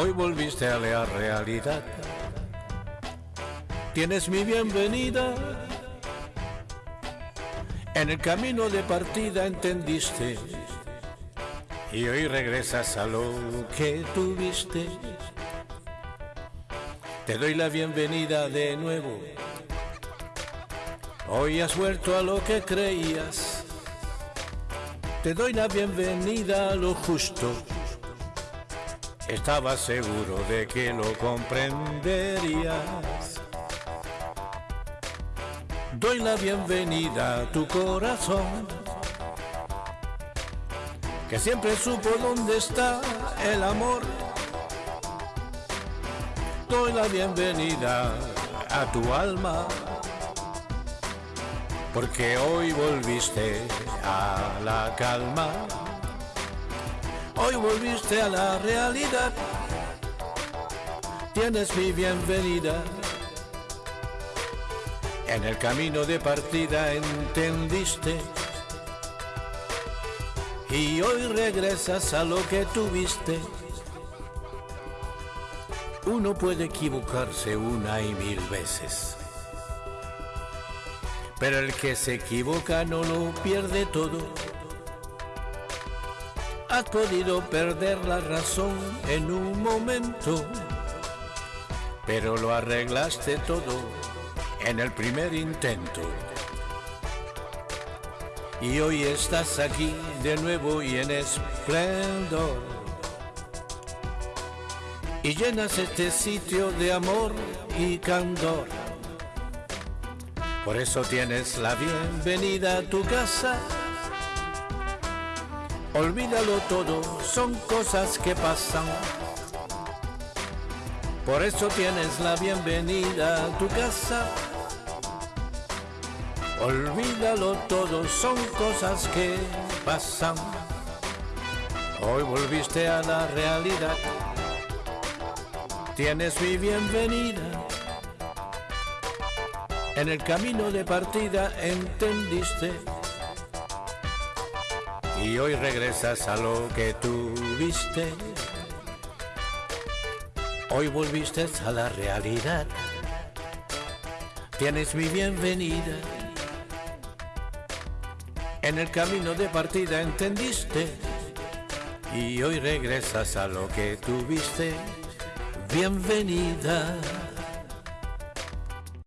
Hoy volviste a la realidad. Tienes mi bienvenida. En el camino de partida entendiste. Y hoy regresas a lo que tuviste. Te doy la bienvenida de nuevo. Hoy has vuelto a lo que creías. Te doy la bienvenida a lo justo. Estaba seguro de que lo comprenderías. Doy la bienvenida a tu corazón, que siempre supo dónde está el amor. Doy la bienvenida a tu alma, porque hoy volviste a la calma. Hoy volviste a la realidad. Tienes mi bienvenida. En el camino de partida entendiste. Y hoy regresas a lo que tuviste. Uno puede equivocarse una y mil veces. Pero el que se equivoca no lo pierde todo. Has podido perder la razón en un momento, pero lo arreglaste todo en el primer intento. Y hoy estás aquí de nuevo y en esplendor. Y llenas este sitio de amor y candor. Por eso tienes la bienvenida a tu casa Olvídalo todo, son cosas que pasan. Por eso tienes la bienvenida a tu casa. Olvídalo todo, son cosas que pasan. Hoy volviste a la realidad. Tienes mi bienvenida. En el camino de partida entendiste y hoy regresas a lo que tuviste. Hoy volviste a la realidad. Tienes mi bienvenida. En el camino de partida entendiste. Y hoy regresas a lo que tuviste. Bienvenida.